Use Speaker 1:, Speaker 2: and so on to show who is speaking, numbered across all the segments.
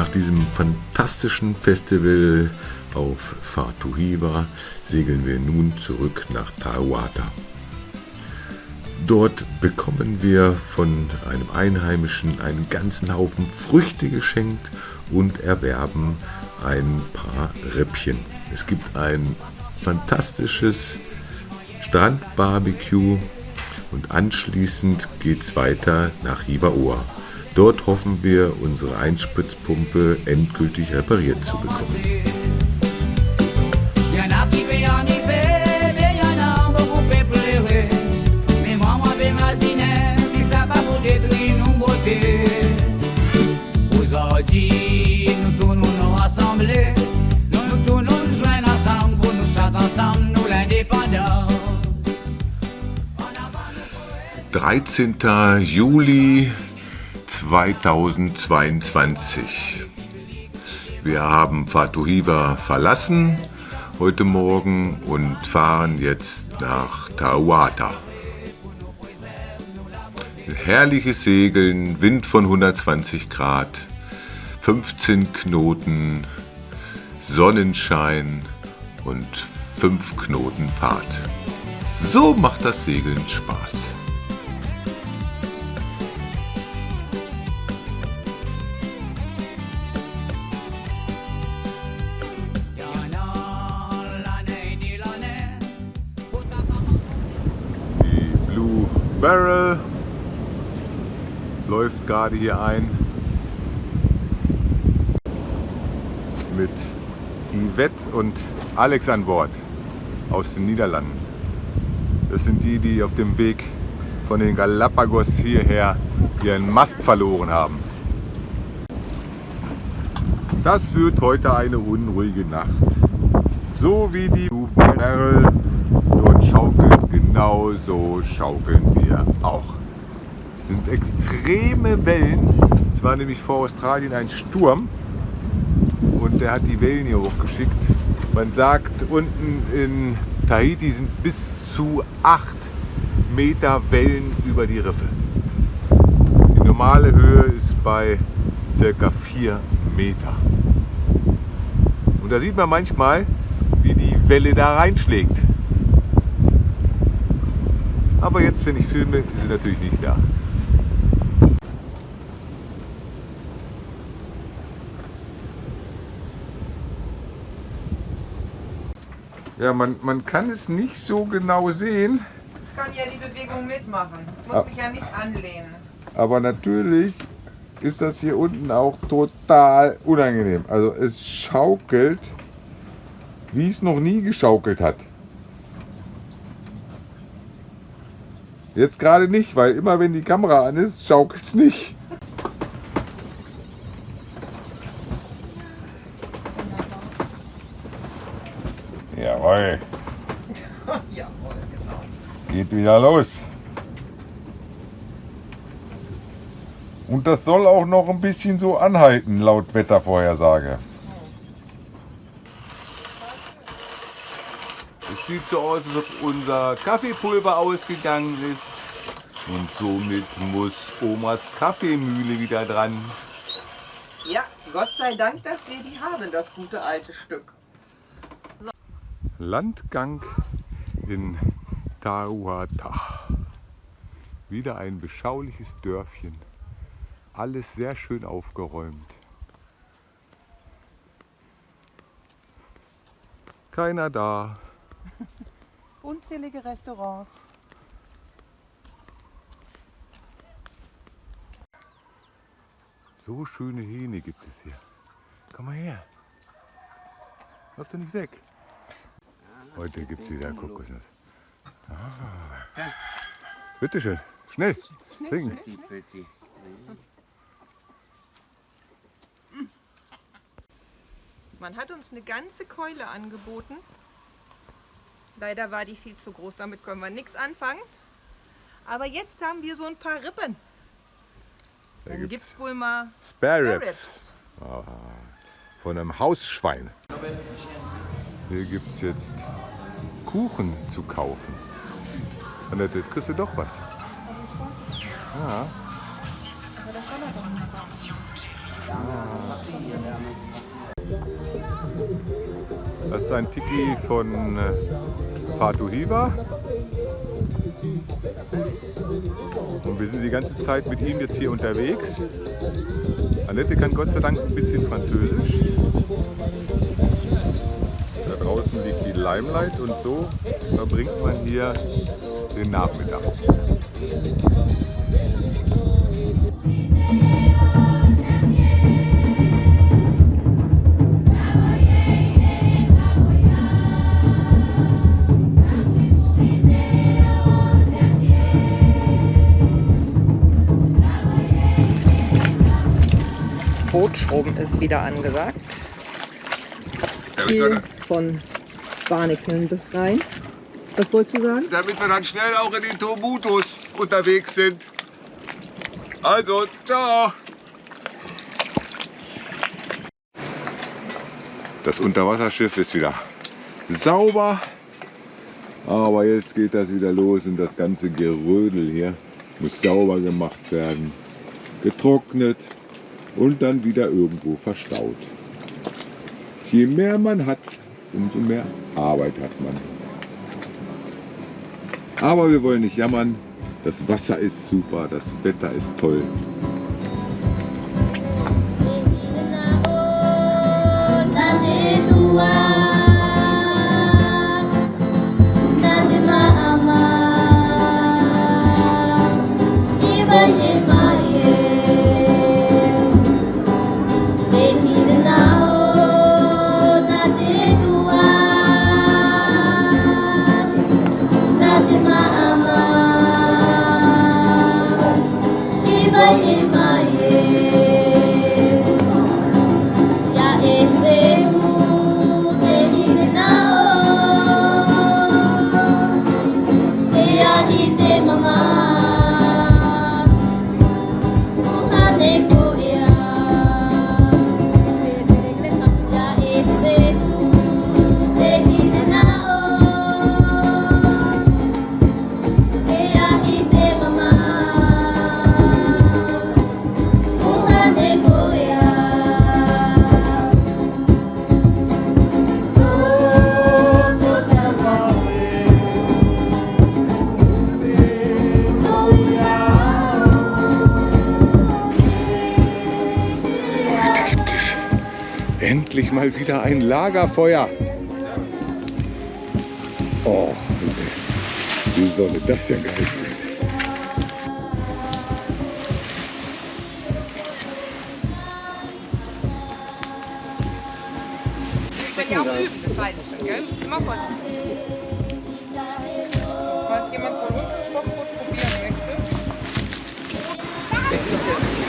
Speaker 1: Nach diesem fantastischen Festival auf Fatuhiva segeln wir nun zurück nach Tawata. Dort bekommen wir von einem Einheimischen einen ganzen Haufen Früchte geschenkt und erwerben ein paar Rippchen. Es gibt ein fantastisches Strandbarbecue und anschließend geht es weiter nach Hivaoa. Dort hoffen wir, unsere Einspritzpumpe endgültig repariert zu bekommen. 13. Juli 2022. Wir haben Fatuhiva verlassen heute Morgen und fahren jetzt nach Tawata. Herrliches Segeln, Wind von 120 Grad, 15 Knoten, Sonnenschein und 5 Knoten Fahrt. So macht das Segeln Spaß. Barrel läuft gerade hier ein mit Yvette und Alex an Bord aus den Niederlanden. Das sind die, die auf dem Weg von den Galapagos hierher ihren Mast verloren haben. Das wird heute eine unruhige Nacht. So wie die Barrel schaukelt, genauso schaukeln wir auch. Es sind extreme Wellen. Es war nämlich vor Australien ein Sturm und der hat die Wellen hier hochgeschickt. Man sagt, unten in Tahiti sind bis zu 8 Meter Wellen über die Riffe. Die normale Höhe ist bei circa 4 Meter. Und da sieht man manchmal, wie die Welle da reinschlägt. Aber jetzt, wenn ich filme, ist sie natürlich nicht da. Ja, man, man kann es nicht so genau sehen,
Speaker 2: Ich kann ja die Bewegung mitmachen. Ich muss
Speaker 1: Ah.
Speaker 2: mich ja nicht anlehnen.
Speaker 1: aber natürlich ist das hier unten auch total unangenehm. Also es schaukelt, wie es noch nie geschaukelt hat. Jetzt gerade nicht, weil immer wenn die Kamera an ist, schaukelt es nicht. Jawohl,
Speaker 2: Jawohl, genau.
Speaker 1: geht wieder los. Und das soll auch noch ein bisschen so anhalten, laut Wettervorhersage. Sieht so aus, als ob unser Kaffeepulver ausgegangen ist. Und somit muss Omas Kaffeemühle wieder dran.
Speaker 2: Ja, Gott sei Dank, dass wir die haben, das gute alte Stück.
Speaker 1: Landgang in Tauata. Wieder ein beschauliches Dörfchen. Alles sehr schön aufgeräumt. Keiner da.
Speaker 3: Unzählige Restaurants.
Speaker 1: So schöne Hähne gibt es hier. Komm mal her. Lauf doch nicht weg. Heute gibt es wieder Kokosnuss. Ah. Bitte schön. Schnell. Trinken.
Speaker 2: Man hat uns eine ganze Keule angeboten. Leider war die viel zu groß, damit können wir nichts anfangen. Aber jetzt haben wir so ein paar Rippen.
Speaker 1: Da
Speaker 2: Dann
Speaker 1: gibt's
Speaker 2: gibt es wohl mal
Speaker 1: Spare Ribs. Von einem Hausschwein. Hier gibt es jetzt Kuchen zu kaufen. Annette, jetzt kriegst du doch was. Ja. Das ist ein Tiki von äh, Fatu Hiva. Und wir sind die ganze Zeit mit ihm jetzt hier unterwegs. Annette kann Gott sei Dank ein bisschen Französisch. Da draußen liegt die Limelight und so verbringt man hier den Nachmittag.
Speaker 2: Bootschrubben ist wieder angesagt. Hier von Barnikeln bis rein. Was wolltest du sagen?
Speaker 1: Damit wir dann schnell auch in den Tomutus unterwegs sind. Also, ciao! Das Unterwasserschiff ist wieder sauber. Aber jetzt geht das wieder los und das ganze Gerödel hier muss sauber gemacht werden, getrocknet und dann wieder irgendwo verstaut. Je mehr man hat, umso mehr Arbeit hat man. Aber wir wollen nicht jammern. Das Wasser ist super, das Wetter ist toll. Endlich mal wieder ein Lagerfeuer. Oh, wie Sonne das ja geil wird.
Speaker 3: Ich werde ja auch üben, das weiß ich schon, gell? Immer vorsichtig. Falls jemand von uns Stoffbrot probieren möchte.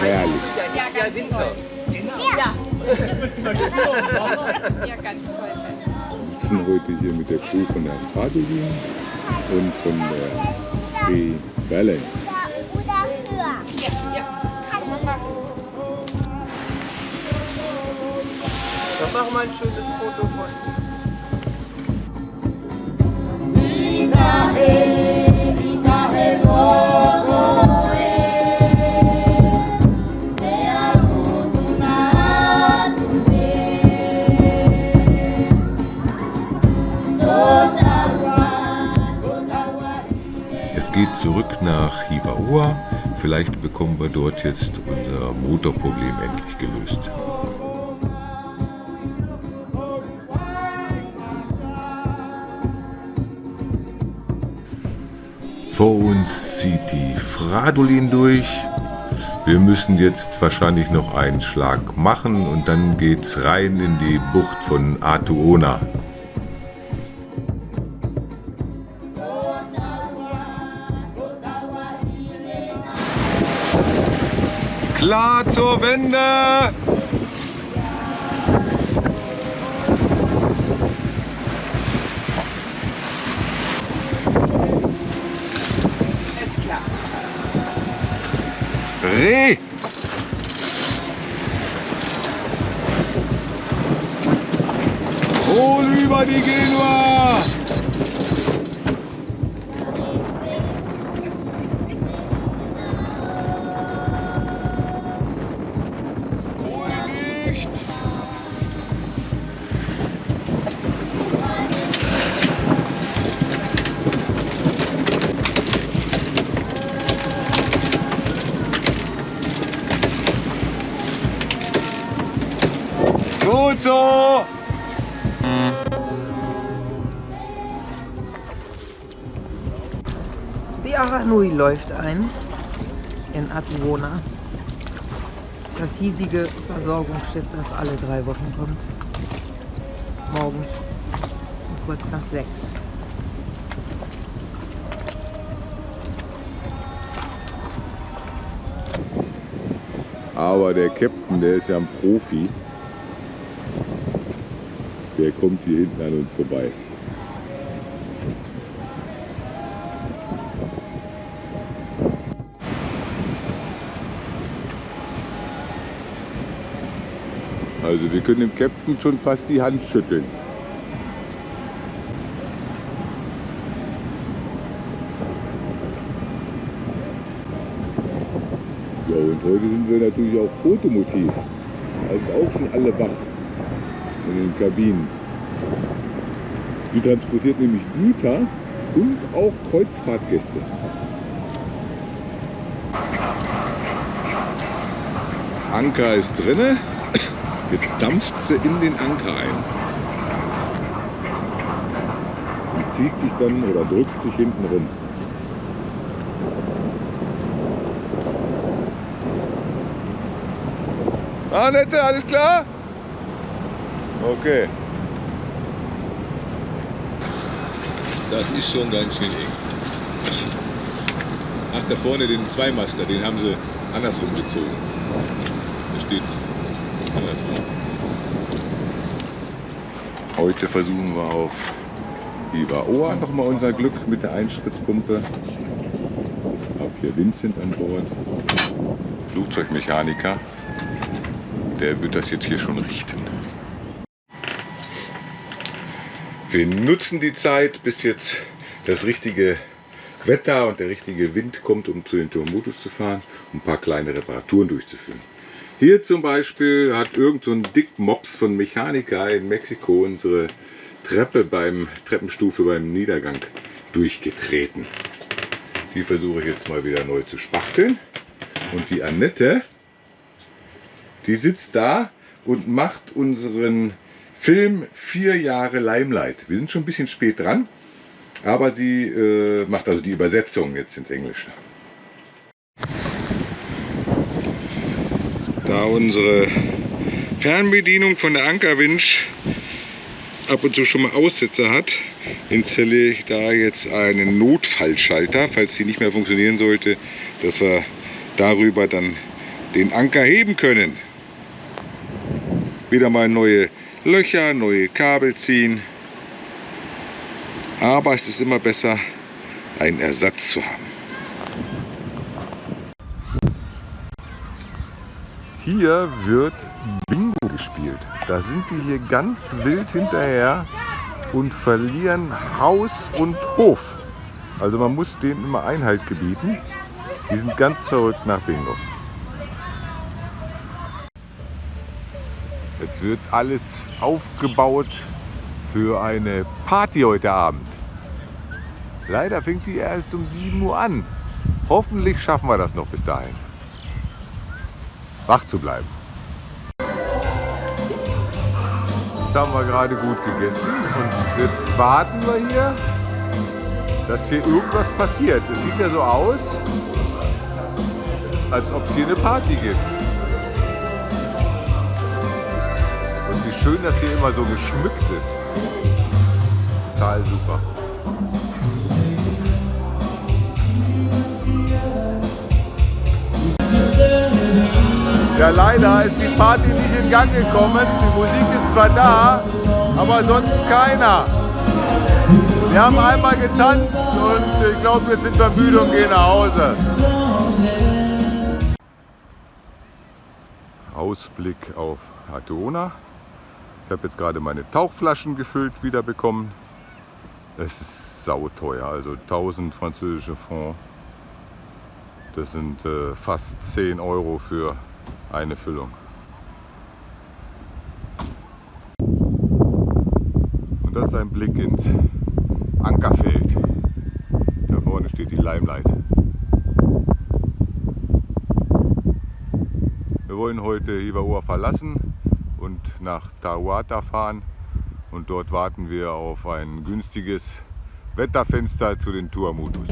Speaker 1: Herrlich.
Speaker 3: Ja, ganz Winter. Ja. ja, ganz toll.
Speaker 1: Wir sitzen heute hier mit der Crew von der Fradolin und von der B-Balance.
Speaker 3: Ja, ja. Dann machen wir ein schönes Foto von
Speaker 1: Es geht zurück nach Hivaoa. Vielleicht bekommen wir dort jetzt unser Motorproblem endlich gelöst. Vor uns zieht die Fradolin durch. Wir müssen jetzt wahrscheinlich noch einen Schlag machen und dann geht's rein in die Bucht von Atuona. Klar zur Wende! Reh! Hol über die Genua!
Speaker 4: Die Aranui läuft ein in Atuona. Das hiesige Versorgungsschiff, das alle drei Wochen kommt. Morgens um kurz nach sechs.
Speaker 1: Aber der Captain, der ist ja ein Profi. Der kommt hier hinten an uns vorbei. Also wir können dem Captain schon fast die Hand schütteln. Ja, und heute sind wir natürlich auch Fotomotiv. Da sind auch schon alle wach in den Kabinen. Die transportiert nämlich Güter und auch Kreuzfahrtgäste. Anker ist drinne. Jetzt dampft sie in den Anker ein. Und zieht sich dann oder drückt sich hinten rum. Annette, alles klar? Okay. Das ist schon ganz schön eng. Ach, da vorne den Zweimaster, den haben sie andersrum gezogen. Der steht andersrum. Heute versuchen wir auf Ivaoa nochmal unser Glück mit der Einspritzpumpe. Ich habe hier Vincent an Bord, Flugzeugmechaniker. Der wird das jetzt hier schon richten. Wir nutzen die Zeit, bis jetzt das richtige Wetter und der richtige Wind kommt, um zu den Turmutus zu fahren, um ein paar kleine Reparaturen durchzuführen. Hier zum Beispiel hat irgend so ein Dickmops von Mechanika in Mexiko unsere Treppe beim Treppenstufe beim Niedergang durchgetreten. Die versuche ich jetzt mal wieder neu zu spachteln. Und die Annette, die sitzt da und macht unseren Film vier Jahre Limelight. Wir sind schon ein bisschen spät dran, aber sie äh, macht also die Übersetzung jetzt ins Englische. Unsere Fernbedienung von der Ankerwinch ab und zu schon mal Aussetzer hat, installiere ich da jetzt einen Notfallschalter, falls sie nicht mehr funktionieren sollte, dass wir darüber dann den Anker heben können. Wieder mal neue Löcher, neue Kabel ziehen. Aber es ist immer besser, einen Ersatz zu haben. Hier wird Bingo gespielt. Da sind die hier ganz wild hinterher und verlieren Haus und Hof. Also man muss denen immer Einhalt gebieten. Die sind ganz verrückt nach Bingo. Es wird alles aufgebaut für eine Party heute Abend. Leider fängt die erst um 7 Uhr an. Hoffentlich schaffen wir das noch bis dahin. Wach zu bleiben. Jetzt haben wir gerade gut gegessen und jetzt warten wir hier, dass hier irgendwas passiert. Es sieht ja so aus, als ob es hier eine Party gibt. Und wie schön, dass hier immer so geschmückt ist. Total super. Ja, leider ist die Party nicht in Gang gekommen. Die Musik ist zwar da, aber sonst keiner. Wir haben einmal getanzt und ich glaube, jetzt sind wir müde und gehen nach Hause. Ausblick auf Atona. Ich habe jetzt gerade meine Tauchflaschen gefüllt wieder bekommen. Es ist sauteuer, also 1000 französische Francs. Das sind äh, fast 10 Euro für eine Füllung. Und das ist ein Blick ins Ankerfeld. Da vorne steht die Limelight. Wir wollen heute Ivaoa verlassen und nach Tawata fahren und dort warten wir auf ein günstiges Wetterfenster zu den Tourmodus.